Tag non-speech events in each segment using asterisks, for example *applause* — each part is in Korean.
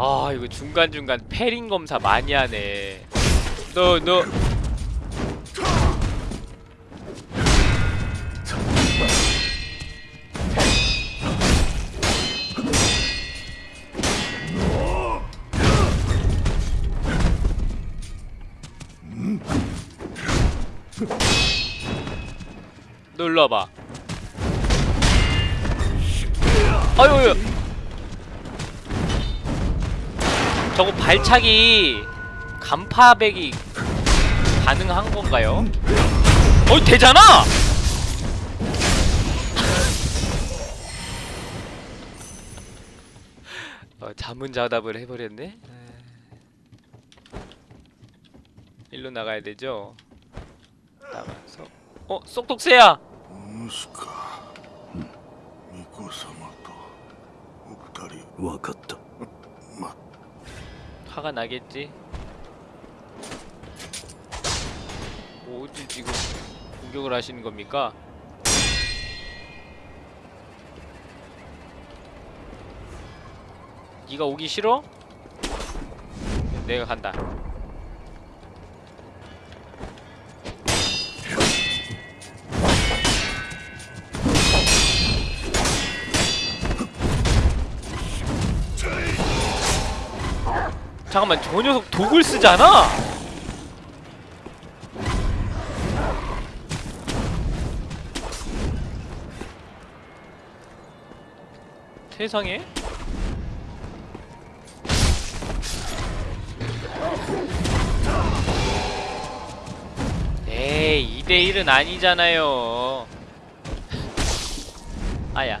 아 이거 중간중간 패링 검사 많이 하네. 너 너. 너 일로 와봐. 아유 저거 발차기 간파백이 가능한 건가요? 어 되잖아! *laughs* 어, 자문자답을 해버렸네. 일로 나가야 되죠. 나가서 어 쏙독새야. 息子巫女様とお二人分かった*laughs* ま 화가 나겠지. 뭐 어디 지금 공격을 하시는 겁니까? 네가 오기 싫어? 내가 간다. 잠깐만 저 녀석 독을 쓰잖아. 세상에? 에이 2대1은 아니잖아요 아야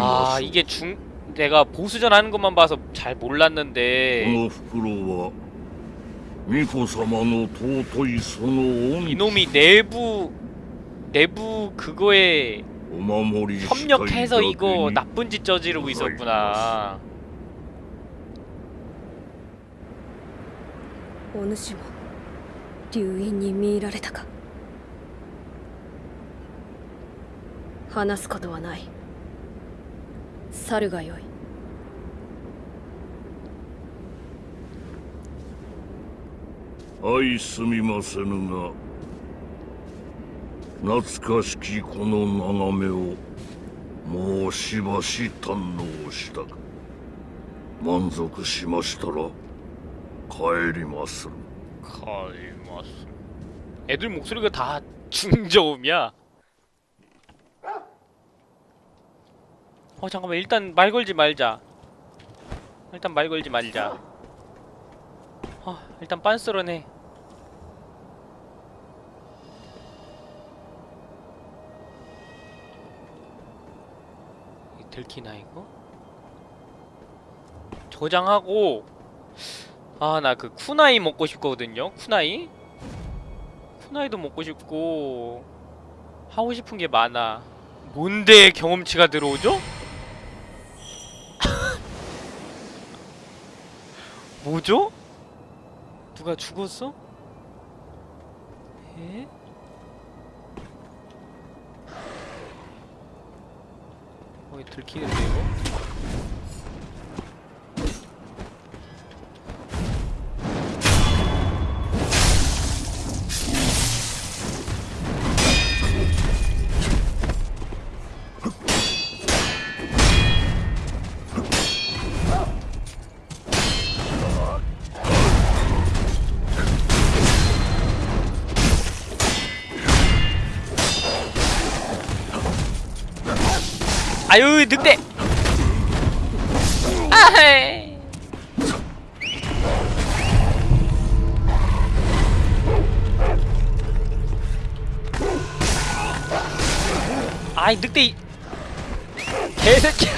아 す 이게 중 내가 보수전 하는 것만 봐서 잘 こ 몰랐는데 の袋は巫女様の尊いその恩 이놈이 내부 내부 그거에 お守りしたい 협력해서 だけ 이거 に 나쁜 짓 저지르고 있었구나 お主も流因に見入られたか話すことはない 猿がよい相すみませぬが懐かしきこの眺めをもうしばし堪能したか満足しましたら帰りまする 가이마스 애들 목소리가 다 중저음이야 어 잠깐만. 일단 말 걸지 말자. 일단 말 걸지 말자. 아 일단 빤스러네 이 들키나 이거? 저장하고. 아 나 그 쿠나이 먹고 싶거든요 쿠나이? 쿠나이도 먹고 싶고. 하고 싶은 게 많아. 뭔데 경험치가 들어오죠? 뭐죠? 누가 죽었어? 에? 어, 이거 들키는데 이거? 아유 늑대. 아헤. 아이 늑대. 이 개새끼야.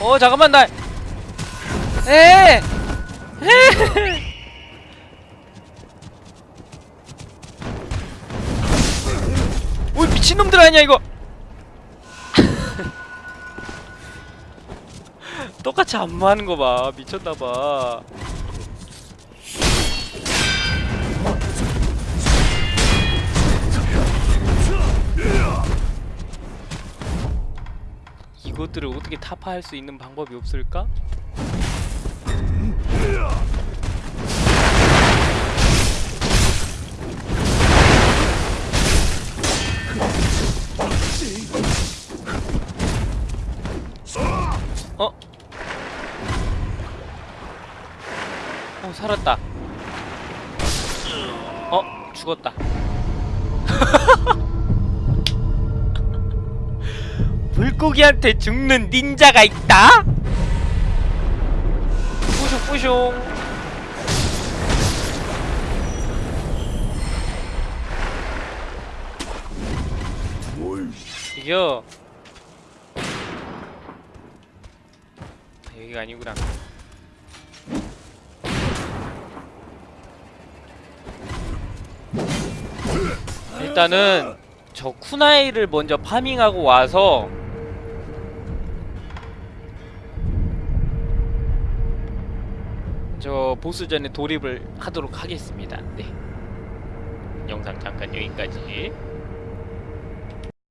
어 잠깐만 나. 에! 에! 오 미친놈들 아니야 이거? *laughs* 똑같이 안무하는 거 봐. 미쳤나봐. 이것들을 어떻게 타파할 수 있는 방법이 없을까? 어 살았다. 어 죽었다. *laughs* 물고기한테 죽는 닌자가 있다? 뿌숑 뿌숑 이겨. 여기가 아니구나 일단은 저 쿠나이를 먼저 farming하고 와서 저 보스전에 돌입을 하도록 하겠습니다. 네. 영상 잠깐 여기까지.